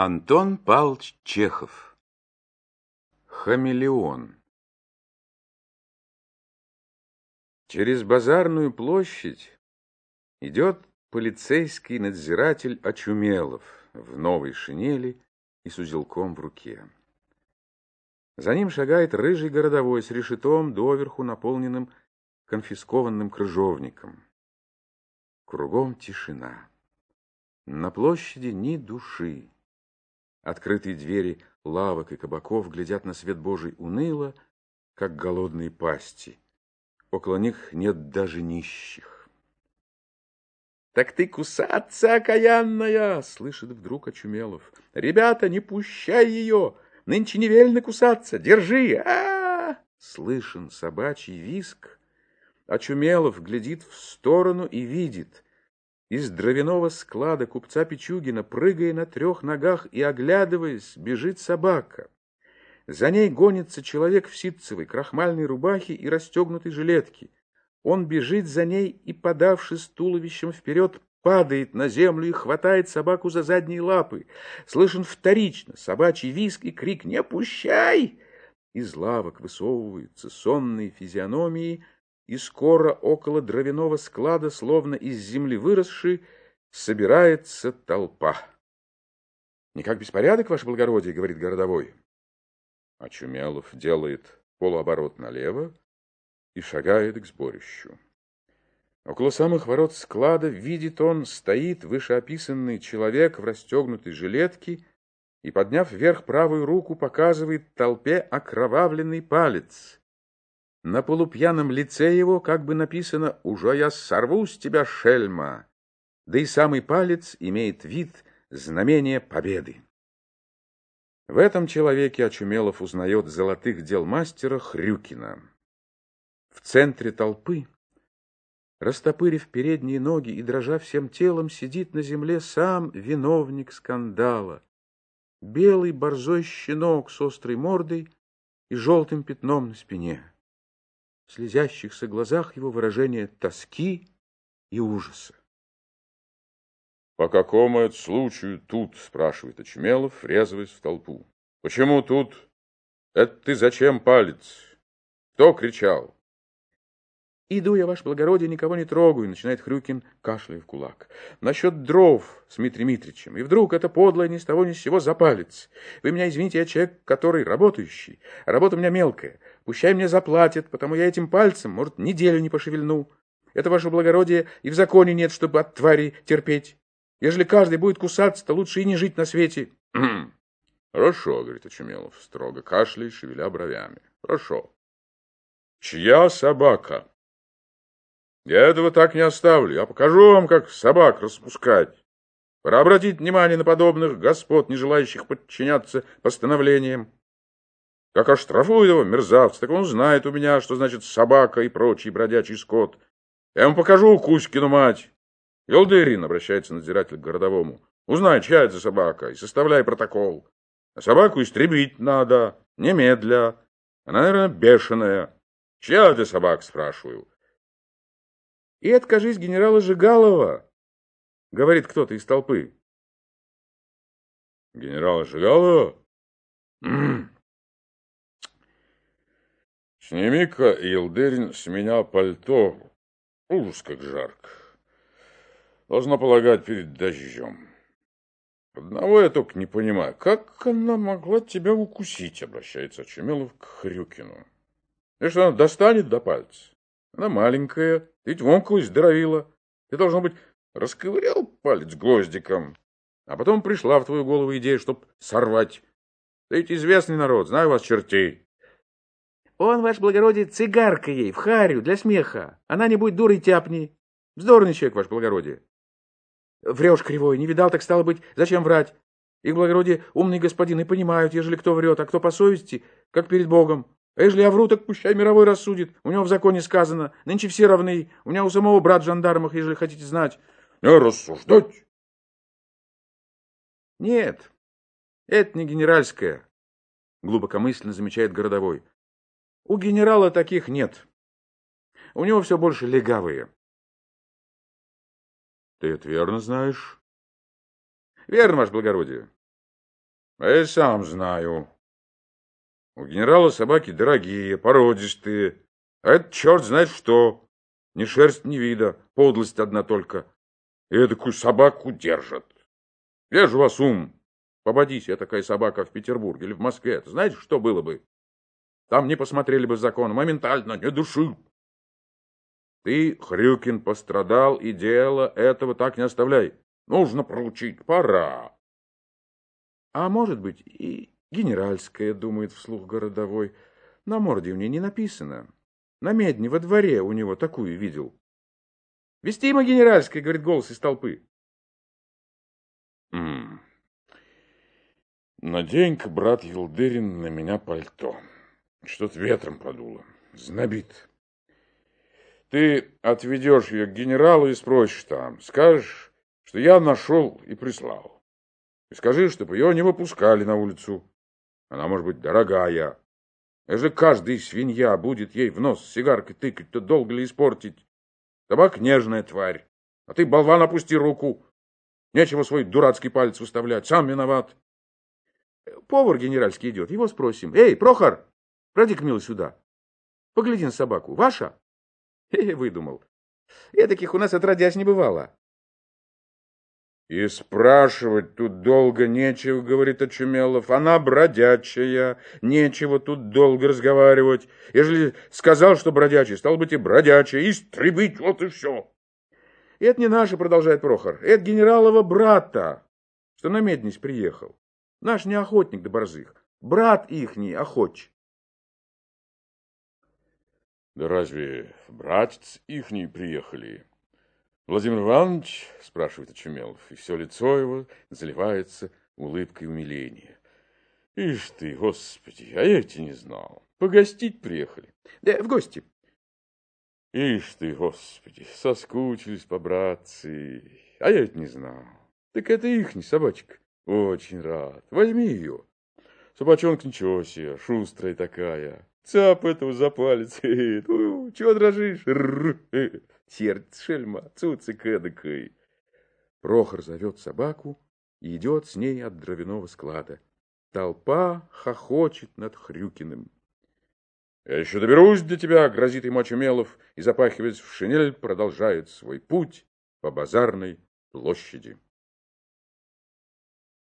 Антон Павлович Чехов Хамелеон Через базарную площадь идет полицейский надзиратель Очумелов в новой шинели и с узелком в руке. За ним шагает рыжий городовой с решетом доверху наполненным конфискованным крыжовником. Кругом тишина. На площади ни души. Открытые двери лавок и кабаков глядят на свет Божий уныло, как голодные пасти. Около них нет даже нищих. «Так ты кусаться, окаянная!» — слышит вдруг Очумелов. «Ребята, не пущай ее! Нынче не вельно кусаться! Держи! а, -а, -а Слышен собачий виск. Очумелов глядит в сторону и видит — из дровяного склада купца Пичугина, прыгая на трех ногах и оглядываясь, бежит собака. За ней гонится человек в ситцевой, крахмальной рубахе и расстегнутой жилетке. Он бежит за ней и, подавшись туловищем вперед, падает на землю и хватает собаку за задние лапы. Слышен вторично собачий визг и крик «Не пущай!» Из лавок высовываются сонные физиономии — и скоро около дровяного склада, словно из земли выросший, собирается толпа. — Никак беспорядок, ваше благородие, — говорит городовой. Очумелов делает полуоборот налево и шагает к сборищу. Около самых ворот склада видит он, стоит вышеописанный человек в расстегнутой жилетке и, подняв вверх правую руку, показывает толпе окровавленный палец — на полупьяном лице его как бы написано «Уже я сорву с тебя, шельма!» Да и самый палец имеет вид знамения победы. В этом человеке Очумелов узнает золотых дел мастера Хрюкина. В центре толпы, растопырив передние ноги и дрожа всем телом, сидит на земле сам виновник скандала. Белый борзой щенок с острой мордой и желтым пятном на спине в слезящихся глазах его выражение тоски и ужаса. — По какому это случаю тут? — спрашивает Очумелов, врезываясь в толпу. — Почему тут? Это ты зачем палец? Кто кричал? Иду я, ваше благородие, никого не трогаю, начинает Хрюкин, кашляя в кулак. Насчет дров с Дмитрием Митричем. И вдруг это подлое ни с того ни с сего запалец. Вы меня извините, я человек, который работающий. Работа у меня мелкая. Пущай мне заплатят, потому я этим пальцем, может, неделю не пошевельну. Это, ваше благородие, и в законе нет, чтобы от твари терпеть. Ежели каждый будет кусаться, то лучше и не жить на свете. Хорошо, говорит Очумелов, строго кашляя, шевеля бровями. Хорошо. Чья собака? Я этого так не оставлю. Я покажу вам, как собак распускать. Пора обратить внимание на подобных господ, не желающих подчиняться постановлениям. Как оштрафую его, мерзавца, так он знает у меня, что значит собака и прочий бродячий скот. Я ему покажу Кузькину мать. Елдырин, обращается надзиратель к городовому, узнай, чья это собака, и составляй протокол. А собаку истребить надо, немедля. Она, наверное, бешеная. Чья это собака, спрашиваю. И откажись генерала Жигалова, говорит кто-то из толпы. Генерала Жигалова? Сними-ка, Елдырин, с меня пальто. Ужас, как жарко. Должна полагать перед дождем. Одного я только не понимаю. Как она могла тебя укусить, обращается Чемелов к Хрюкину. И что она достанет до пальца? Она маленькая, ведь вонку здоровила. Ты, должно быть, расковырял палец гвоздиком, а потом пришла в твою голову идея, чтоб сорвать. Ты ведь известный народ, знаю вас чертей. Он, ваш благородие, цигарка ей, в харю, для смеха. Она не будет дурой тяпни. Вздорный человек, ваш благородие. Врешь кривой, не видал, так стало быть, зачем врать? Их благородие умные господины понимают, ежели кто врет, а кто по совести, как перед Богом. А если я вру, так пущай мировой рассудит. У него в законе сказано, нынче все равны. У меня у самого брат в жандармах, ежели хотите знать. Не рассуждать. Нет, это не генеральская, глубокомысленно замечает городовой. У генерала таких нет. У него все больше легавые. Ты это верно знаешь? Верно, ваше благородие. А я сам знаю. У генерала собаки дорогие, породистые. А это черт знает что. Ни шерсть, ни вида, подлость одна только. И эдакую собаку держат. Где же вас ум? Попадись я такая собака в Петербурге или в Москве. Знаете, что было бы? Там не посмотрели бы закон, моментально, не души. Ты, Хрюкин, пострадал, и дело этого так не оставляй. Нужно проучить, пора. А может быть, и генеральская, думает вслух городовой. На морде у нее не написано. На медне во дворе у него такую видел. Вестима генеральская, говорит голос из толпы. Надень-ка, брат Елдырин, на меня пальто. Что-то ветром подуло. Знобит. Ты отведешь ее к генералу и спросишь там. Скажешь, что я нашел и прислал. И скажи, чтобы ее не выпускали на улицу. Она может быть дорогая. Если каждый свинья будет ей в нос сигаркой тыкать, то долго ли испортить? Табак нежная тварь. А ты, болван, опусти руку. Нечего свой дурацкий палец выставлять. Сам виноват. Повар генеральский идет. Его спросим. Эй, Прохор, пройди-ка, милый, сюда. Погляди на собаку. Ваша? Хе-хе, выдумал. Я таких у нас отродясь не бывало. И спрашивать тут долго нечего, говорит Очумелов. Она бродячая, нечего тут долго разговаривать. Ежели сказал, что бродячий, стал быть и бродячий, истребить, вот и все. Это не наше, продолжает Прохор, это генералова брата, что на меднись приехал. Наш не охотник до борзых, брат ихний охотч. Да разве братец ихний приехали? Владимир Иванович, спрашивает Очумелов, и все лицо его заливается улыбкой умиления. Ишь ты, господи, а я эти не знал. Погостить приехали. Да, в гости. Ишь ты, господи, соскучились по братцы. А я это не знал. Так это ихний собачка. Очень рад. Возьми ее. Собачонка ничего себе, шустрая такая. Цап этого за палец. Чего дрожишь? Сердце шельма, цуцик эдакой. Прохор зовет собаку и идет с ней от дровяного склада. Толпа хохочет над Хрюкиным. «Я еще доберусь до тебя», — грозит ему Очумелов, и, запахиваясь в шинель, продолжает свой путь по базарной площади.